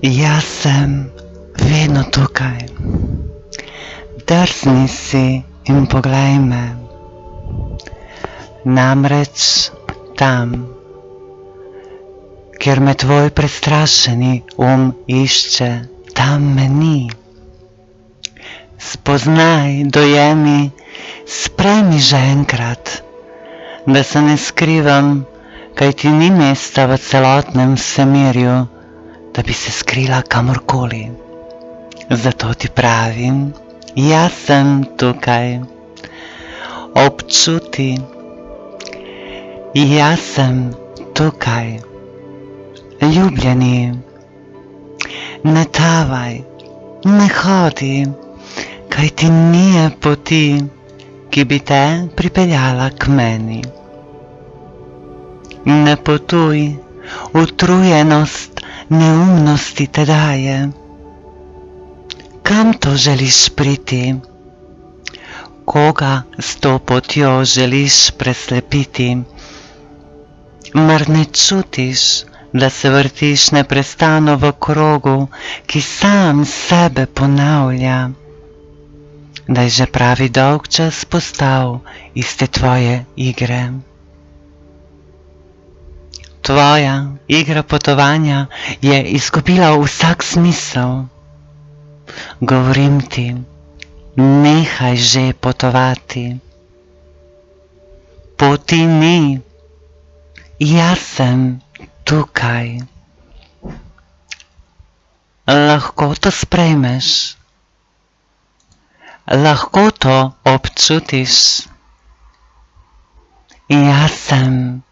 Jaz sem vedno tukaj. Drsni si in poglej me. Namreč tam, kjer me tvoj prestrašeni um išče, tam me ni. Spoznaj, dojemi, sprejmi že enkrat, da se ne skrivam, kaj ti ni mesta v celotnem vsemirju, da bi se skrila kamorkoli. Zato ti pravim, jaz sem tukaj. Občuti, jaz sem tukaj. Ljubljeni, ne tavaj, ne hodi, kaj ti nije poti, ki bi te pripeljala k meni. Ne potuj, utrujenost neumnosti te daje. Kam to želiš priti? Koga s to potjo želiš preslepiti? Mar ne čutiš, da se vrtiš neprestano v krogu, ki sam sebe ponavlja? Da je že pravi dolg čas postal iz te tvoje igre. Tvoja igra potovanja je izgubila vsak smisel. Govorim ti, nehaj že potovati. Poti ni, jaz sem tukaj. Lahko to sprejmeš, lahko to občutiš. Jaz sem tukaj.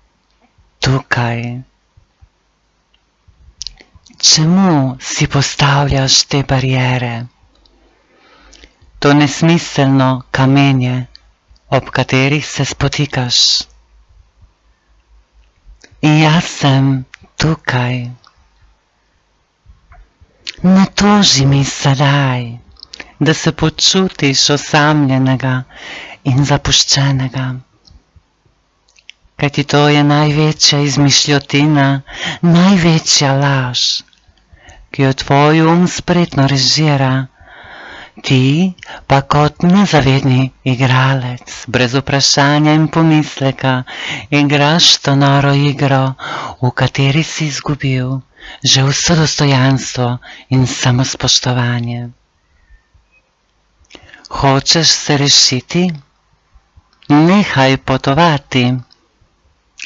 Čemu si postavljaš te barijere? To nesmiselno kamenje, ob katerih se spotikaš. Jaz sem tukaj. Ne toži mi sedaj, da se počutiš osamljenega in zapuščenega. Kajti to je največja izmišljotina, največja laž, ki jo tvoj um spretno režira, ti pa kot nezavedni igralec, brez vprašanja in pomisleka, igraš to noro igro, v kateri si izgubil že vse dostojanstvo in samospoštovanje. Hočeš se rešiti? Nehaj potovati.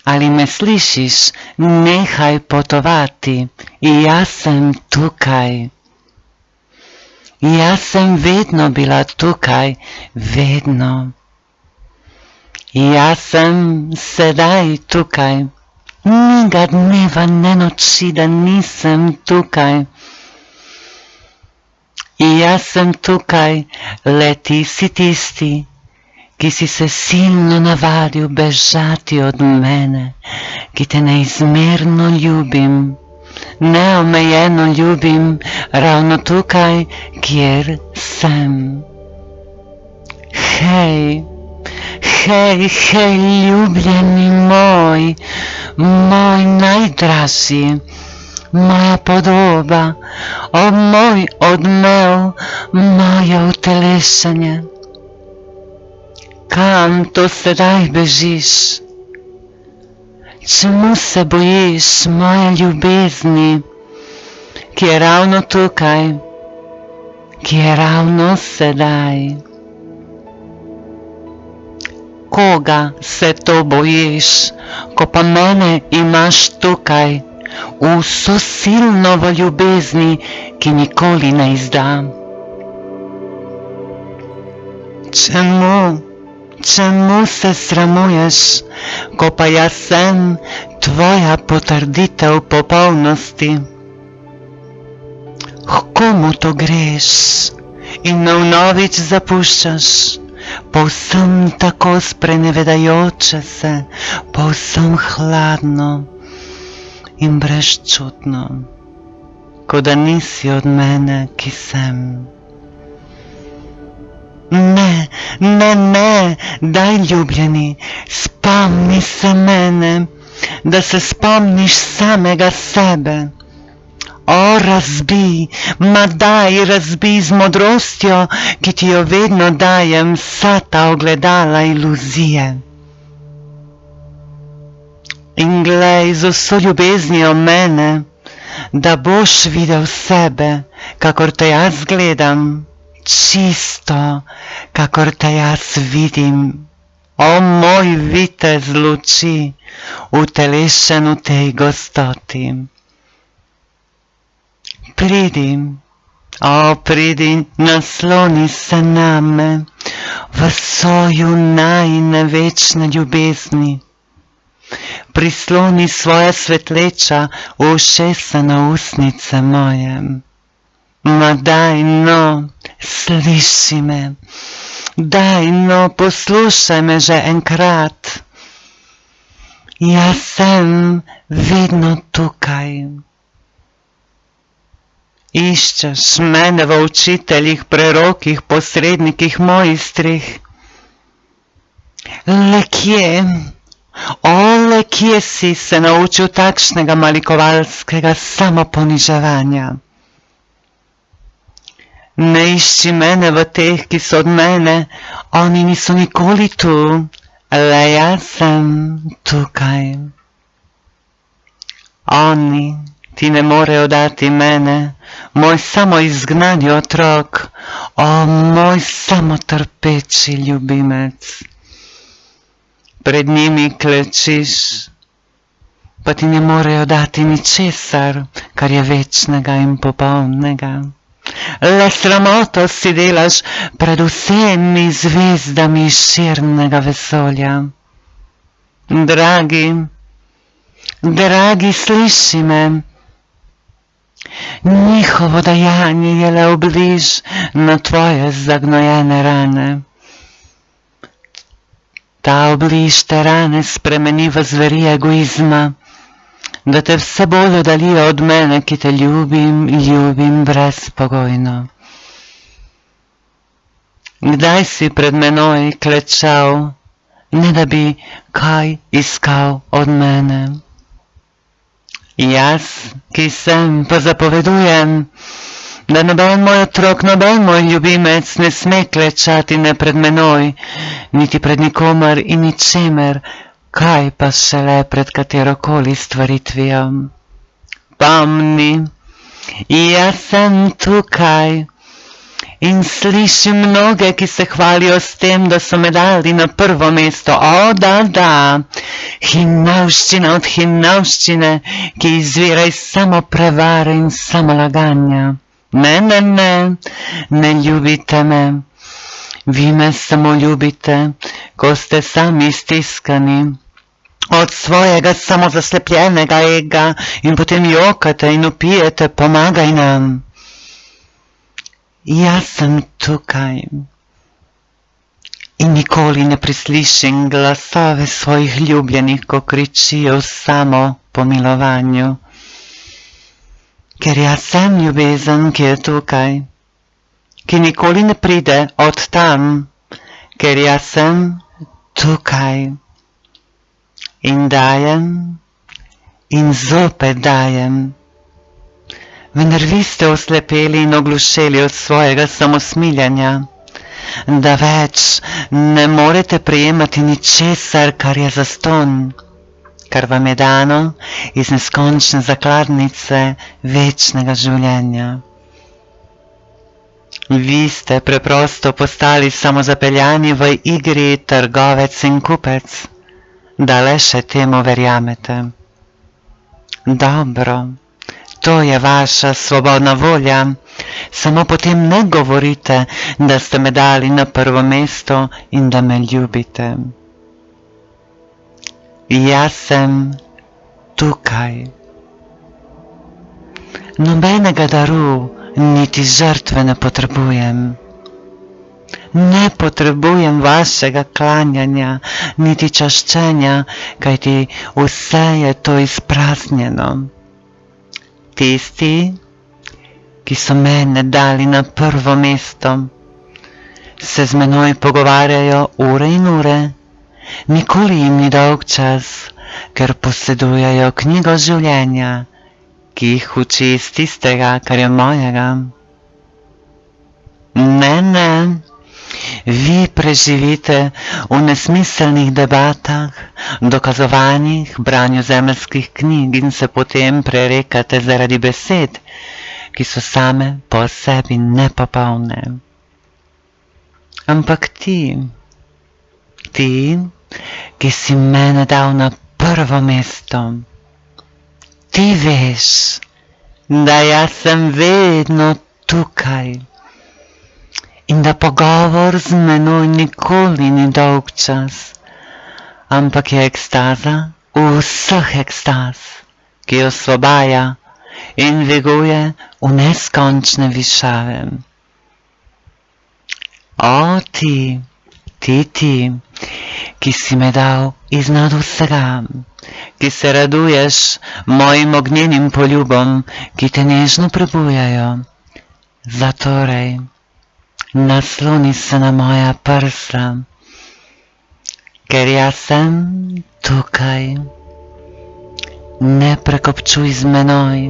Ali me slišiš, nehaj potovati, jaz sem tukaj. Jaz sem vedno bila tukaj, vedno. Jaz sem sedaj tukaj, ni ga dneva, ne noči, da nisem tukaj. Jaz sem tukaj, le ti si tisti, ki si se silno navadil bežati od mene, ki te neizmerno ljubim, neomejeno ljubim, ravno tukaj, kjer sem. Hej, hej, hej, ljubljeni moj, moj najdražji, moja podoba, o moj odmev, moje utelešanje kam to sedaj bežiš? Čemu se bojiš moje ljubezni, ki je ravno tukaj, ki je ravno sedaj? Koga se to bojiš, ko pa mene imaš tukaj, vso silno v ljubezni, ki nikoli ne izdam? Čemu? Čemu se sramuješ, ko pa jaz sem tvoja potrditev popolnosti? H komu to greš in na vnovič zapuščaš, povsem tako sprenevedajoče se, povsem hladno in brezčutno, kot da nisi od mene, ki sem. Ne, ne, ne, daj ljubljeni, spomni se mene, da se spomniš samega sebe. O, razbi, ma daj, razbi z modrostjo, ki ti jo vedno dajem, vsa ta ogledala iluzije. In glej z vso ljubeznijo mene, da boš videl sebe, kakor te jaz gledam, čisto, kakor te jaz vidim. O moj vitez luči, utelešen v tej gostoti. Pridi, o pridi, nasloni se name v soju najne večne ljubezni. Prisloni svoja svetleča ušesa na usnice moje. Ma daj no, sliši me, daj no, poslušaj me že enkrat. Jaz sem vedno tukaj. Iščeš mene v učiteljih, prerokih, posrednikih, mojstrih. Le kje, ole kje si se naučil takšnega malikovalskega samoponiževanja? Ne išči mene v teh, ki so od mene, oni niso nikoli tu, le jaz sem tukaj. Oni ti ne morejo dati mene, moj samo izgnani otrok, o moj samo trpeči ljubimec. Pred njimi klečiš, pa ti ne morejo dati ničesar, kar je večnega in popolnega. Le sramoto si delaš pred vsemi zvezdami širnega vesolja. Dragi, dragi, sliši me, njihovo dajanje je le obliž na tvoje zagnojene rane. Ta obliž te rane spremeni v zveri egoizma, da te vse bolj oddaljijo od mene, ki te ljubim, ljubim brezpogojno. Kdaj si pred menoj klečal, ne da bi kaj iskal od mene? Jaz, ki sem, pa zapovedujem, da noben moj otrok, noben moj ljubimec ne sme klečati ne pred menoj, niti pred nikomer in ničemer, kaj pa šele pred katerokoli stvaritvijo. Pomni, jaz sem tukaj in slišim mnoge, ki se hvalijo s tem, da so me dali na prvo mesto. O, da, da, hinavščina od hinavščine, ki izvira iz samo prevare in samo laganja. Ne, ne, ne, ne ljubite me. Vi me samo ljubite, ko ste sami stiskani od svojega samozaslepljenega ega in potem jokate in upijete, pomagaj nam. Jaz sem tukaj in nikoli ne prislišim glasove svojih ljubljenih, ko kričijo samo pomilovanju. Ker jaz sem ljubezen, ki je tukaj, ki nikoli ne pride od tam, ker jaz sem tukaj in dajem in zopet dajem. Vendar vi ste oslepeli in oglušeli od svojega samosmiljanja, da več ne morete prejemati ničesar, kar je zaston, kar vam je dano iz neskončne zakladnice večnega življenja. Vi ste preprosto postali samozapeljani v igri trgovec in kupec da le še temu verjamete. Dobro, to je vaša svobodna volja, samo potem ne govorite, da ste me dali na prvo mesto in da me ljubite. Jaz sem tukaj. Nobenega daru niti žrtve ne potrebujem. Ne potrebujem vašega klanjanja, niti čaščenja, kajti vse je to izpraznjeno. Tisti, ki so mene dali na prvo mesto, se z menoj pogovarjajo ure in ure, nikoli jim ni dolg čas, ker posedujejo knjigo življenja ki jih uči iz tistega, kar je mojega. Ne, ne, vi preživite v nesmiselnih debatah, dokazovanjih, branju zemeljskih knjig in se potem prerekate zaradi besed, ki so same po sebi nepopolne. Ampak ti, ti, ki si mene dal na prvo mesto, ti veš, da jaz sem vedno tukaj in da pogovor z menoj nikoli ni dolg čas, ampak je ekstaza vseh ekstaz, ki osvobaja in dviguje v neskončne višave. O, ti, ti, ti, ki si me dal iznad vsega, ki se raduješ mojim ognjenim poljubom, ki te nežno prebujajo. Zatorej, nasloni se na moja prsa, ker jaz sem tukaj. Ne prekopčuj z menoj,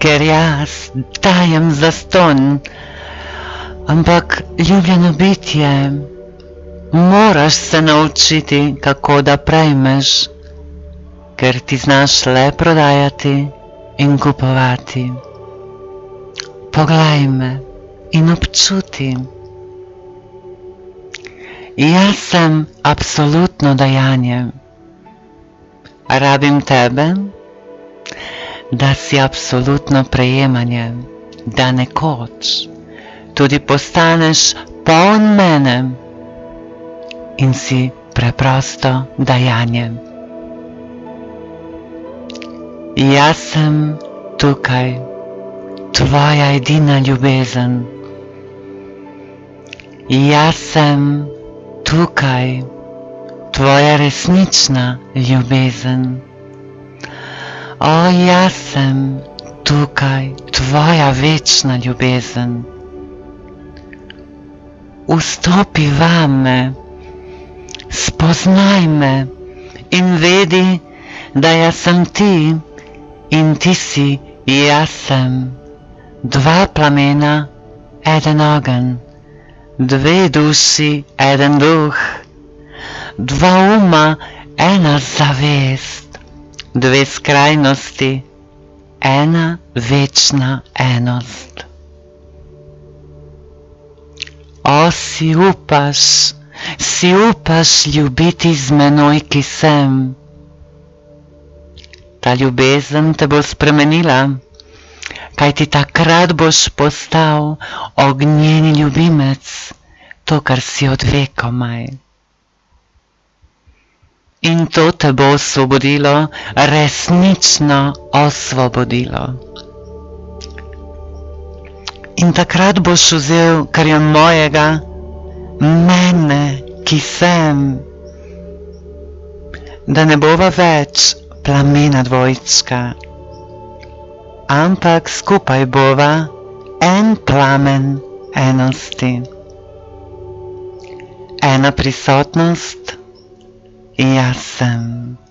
ker jaz dajem zaston, ampak ljubljeno bitje, moraš se naučiti, kako da prejmeš, ker ti znaš le prodajati in kupovati. Poglej me in občuti. Jaz sem absolutno dajanje. Rabim tebe, da si absolutno prejemanje, da nekoč tudi postaneš poln mene in si preprosto dajanje. Jaz sem tukaj, tvoja edina ljubezen. Jaz sem tukaj, tvoja resnična ljubezen. O, jaz sem tukaj, tvoja večna ljubezen. Vstopi vame, spoznaj me in vedi, da jaz sem ti in ti si jaz sem. Dva plamena, eden ogen, dve duši, eden duh, dva uma, ena zavest, dve skrajnosti, ena večna enost. O, si upaš, si upaš ljubiti z menoj, ki sem. Ta ljubezen te bo spremenila, kaj ti takrat boš postal ognjeni ljubimec, to, kar si od vekomaj. In to te bo osvobodilo, resnično osvobodilo. In takrat boš vzel, kar je mojega, mene, ki sem, da ne bova več plamena dvojčka, ampak skupaj bova en plamen enosti. Ena prisotnost, jaz sem.